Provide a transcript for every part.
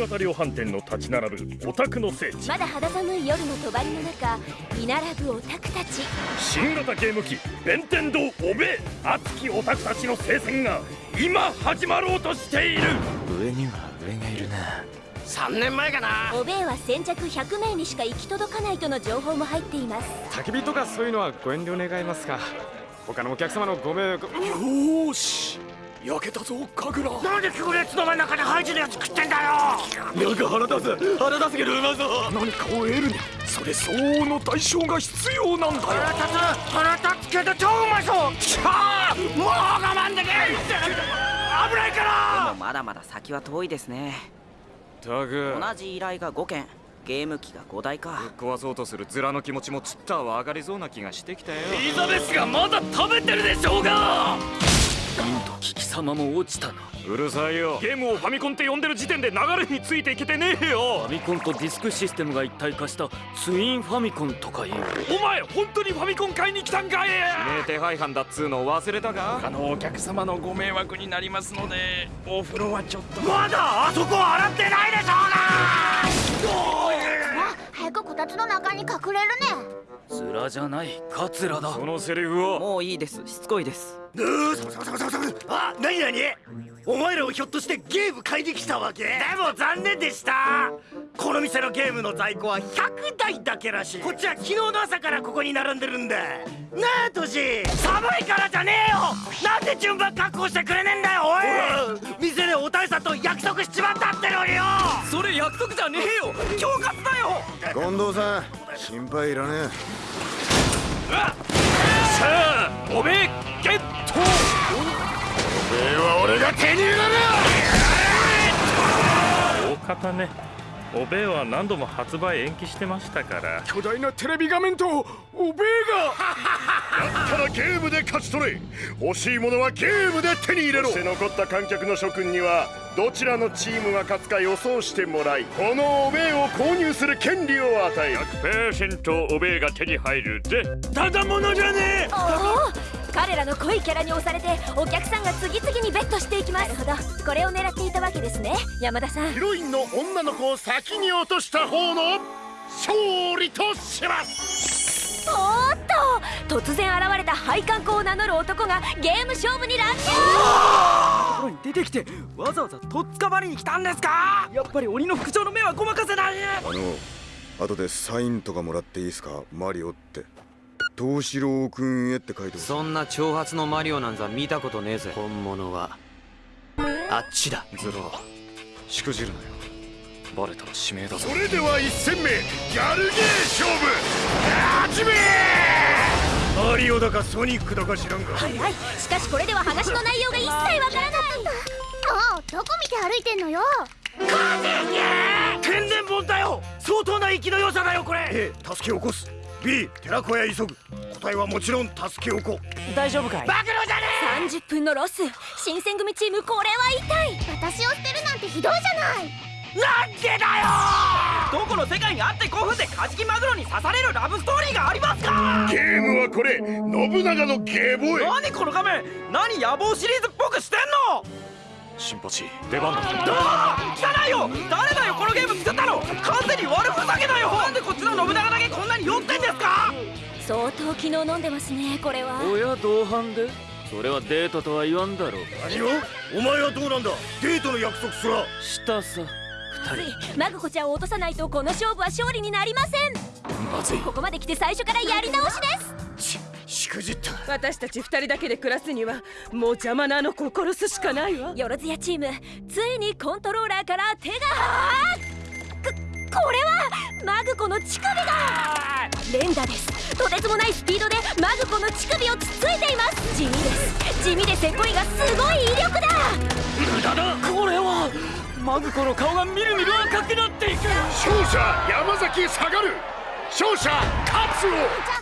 型量販店の立ち並ぶオタクの聖地。まだ肌寒い夜の帳の中居並ぶオタクたち。新型ゲーム機弁天堂おべえ熱きオタクたちの聖戦が今始まろうとしている。上には上がいるな。3年前かな。おべえは先着100名にしか行き届かないとの情報も入っています。焚き火とかそういうのはご遠慮願いますが他のお客様のご迷惑。よし焼けたぞ神楽。なんで行列の真ん中でハイジのやつ食ってんだよ！なんか腹立つ腹立つけどうまそう何かを得るにはそれ相応の代償が必要なんだよ。腹立つ腹立つけど超うまそうきゃー！もう我慢できん！危ないから！まだまだ先は遠いですね。タグ同じ依頼が5件。ゲーム機が5台か。壊そうとするズラの気持ちもちったは上がりそうな気がしてきたよ。エリザベスがまだ食べてるでしょうがなんと貴様も落ちたな。うるさいよ。ゲームをファミコンって呼んでる時点で流れについていけてねえよ。ファミコンとディスクシステムが一体化したツインファミコンとかいう。お前本当にファミコン買いに来たんかい。指名手配犯だっつうの忘れたか？あのお客様のご迷惑になりますのでお風呂はちょっと。まだあそこ洗ってないでしょ早くこたつの中に隠れるねズラじゃないカツラだ。そのセリフを。もういいです。しつこいです。あ、なになにお前らをひょっとしてゲーム買いに来たわけ？でも残念でした。この店のゲームの在庫は100台だけらしい。こっちは昨日の朝からここに並んでるんだなあトシ。寒いからじゃねえよ。なんで順番確保してくれねえんだよおい。店でお大佐と約束しちまったってのによ。それ約束じゃねえよ。恐喝だよ。近藤さん心配いらねさあおめえゲット。えは俺が手に入れる。大方ねおべえは何度も発売延期してましたから。巨大なテレビ画面とおべえが。だったらゲームで勝ち取れ。欲しいものはゲームで手に入れろ。そして残った観客の諸君にはどちらのチームが勝つか予想してもらいこのおべえを購入する権利を与える100%おべえが手に入るぜ。ただものじゃねえ！おお彼らの濃いキャラに押されてお客さんが次々にベットしていきます。なるほど。これを狙っていたわけですね。山田さん。ヒロインの女の子を先に落とした方の勝利とします突然現れた配管工を名乗る男がゲーム勝負に乱入。ところに出てきてわざわざとっつかまりに来たんですか？やっぱり鬼の副長の目はごまかせない。あの後でサインとかもらっていいですか？マリオって。東四郎くんへって書いてそんな挑発のマリオなんざ見たことねえぜ。本物は。あっちだ。ズラしくじるなよ。バレたら指名だぞ。それでは1戦目。ギャルゲー勝負。始めだかソニックだか知らんが。はいはい。しかしこれでは話の内容が一切わからないもうどこ見て歩いてんのよ。天然本だよ相当な生きの良さだよこれ。A 助け起こす。B 寺子屋急ぐ。答えはもちろん助け起こ大丈夫かい？暴露じゃね30分のロス。新選組チームこれは痛い。私を捨てるなんてひどいじゃない。えなんでだよ！どこの世界にあって5分でカジキマグロに刺されるラブストーリーがありますか？ゲーこれ信長のゲーボーイ。何この画面？何野望シリーズっぽくしてんの？新八出番だ。あー汚いよ！誰だよ？このゲーム作ったの？完全に悪ふざけだよ！なんでこっちの信長だけこんなに酔ってんですか？相当昨日飲んでますねこれは。親同伴で？それはデートとは言わんだろう。何を？お前はどうなんだ？デートの約束すら。したさ。二人。マグコちゃんを落とさないとこの勝負は勝利になりません。まずい。ここまで来て最初からやり直しです。しくじった。私たち二人だけで暮らすにはもう邪魔なあの子を殺すしかないわ。よろずやチームついにコントローラーから手がここれはマグコの乳首が連打です。とてつもないスピードでマグコの乳首をつついています。地味です。地味でせっこいがすごい威力だ。無駄だ。これはマグコの顔がみるみる赤くなっていく。勝者山崎下がる。勝者勝つ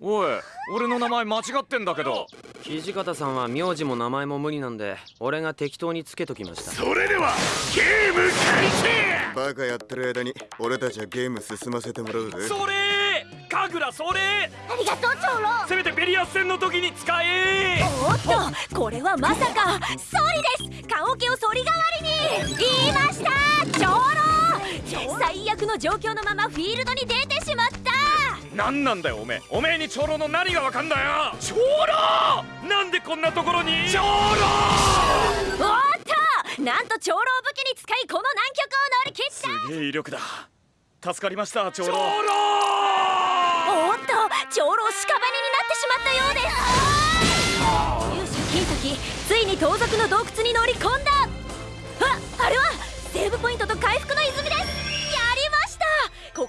おい俺の名前間違ってんだけど。土方さんは名字も名前も無理なんで俺が適当につけときました。それではゲーム開始！バカやってる間に俺たちはゲーム進ませてもらうぜ。それ！神楽それ！ありがとう長老。せめてベリアス戦の時に使え！おっとこれはまさか。ソリです。棺桶をソリ代わりに。言いました長老。最悪の状況のままフィールドに出てしまった何なんだよおめえ。おめえに長老の何がわかんだよ。長老！なんでこんなところに？長老！おっと！なんと長老武器に使いこの難局を乗り切った！すげえ威力だ。助かりました長老。長老！おっと！長老屍になってしまったようです。勇者金時ついに盗賊の洞窟に乗り込んだ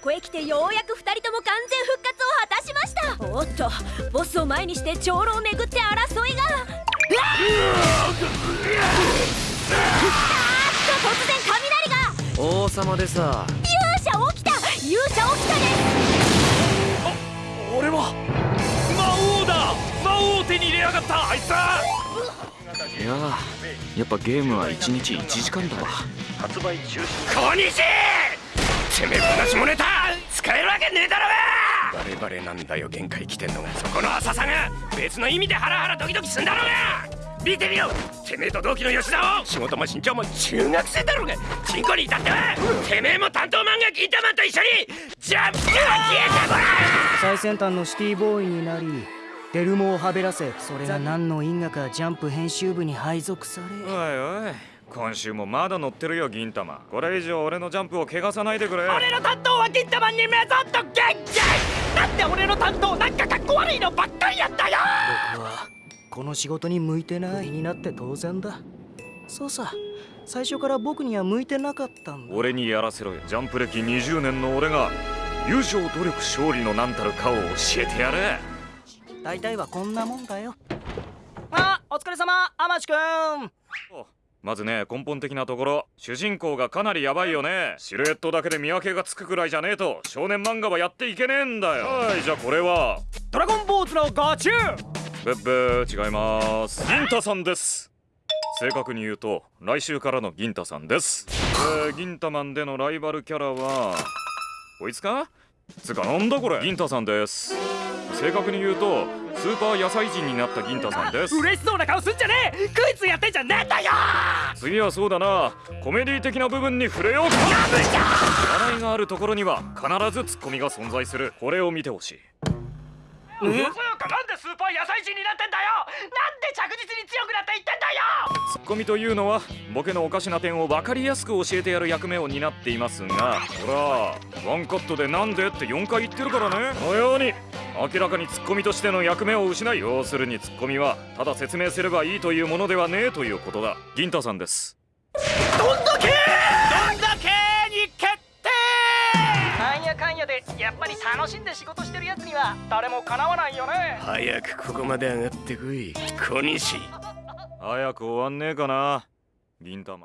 ここへ来てようやく2人とも完全復活を果たしました。おっとボスを前にして長老をめぐって争いが。うわあーっと突然雷が。王様でさ。勇者起きた。勇者起きたです。俺は。魔王だ。魔王を手に入れやがったあいつ。はいややっぱゲームは1日1時間だわ。発売中止。小西てめえ話もネタ使えるわけねえだろが！バレバレなんだよ限界来てんのが。そこの浅さが別の意味でハラハラドキドキすんだろうが！見てみよてめえと同期の吉田を仕事も身長も中学生だろうが！チンコに至ってはてめえも担当漫画ギンタマンと一緒にジャンプが消えてごらん最先端のシティボーイになりデルモをはべらせそれが何の因果かジャンプ編集部に配属され。おいおい今週もまだ乗ってるよ銀玉。これ以上俺のジャンプを汚さないでくれ。俺の担当は銀玉にメゾッと元気だって俺の担当なんかかっこ悪いのばっかりやったよ僕はこの仕事に向いてないになって当然だそうさ最初から僕には向いてなかったんだ俺にやらせろよジャンプ歴20年の俺が友情努力勝利の何たるかを教えてやる大体はこんなもんだよあお疲れ様天地くんまずね根本的なところ。主人公がかなりヤバいよね。シルエットだけで見分けがつくくらいじゃねえと少年漫画はやっていけねえんだよ。はいじゃあこれは。ドラゴンボーズのガチュー。ブッブー違います。銀太さんです。正確に言うと来週からの銀太さんです。えー、銀太マンでのライバルキャラはこいつか？つうかなんだこれ？銀太さんです。正確に言うとスーパー野菜人になった銀太さんです。嬉しそうな顔すんじゃねえ！クイズやってんじゃねえんだよ！次はそうだな。コメディ的な部分に触れようか。笑いがあるところには必ずツッコミが存在する。これを見てほしい。そうかなんでスーパー野菜人になってんだよ！なんで着実に強くなっていってんだよ！ツッコミというのはボケのおかしな点を分かりやすく教えてやる役目を担っていますが。ほらワンカットでなんでって4回言ってるからね。このように明らかにツッコミとしての役目を失い要するにツッコミはただ説明すればいいというものではねえということだ。銀太さんです。どんだけどんだけに決定!なんやかんやでやっぱり楽しんで仕事してるやつには誰もかなわないよね早くここまで上がってこい小西。早く終わんねえかな。銀玉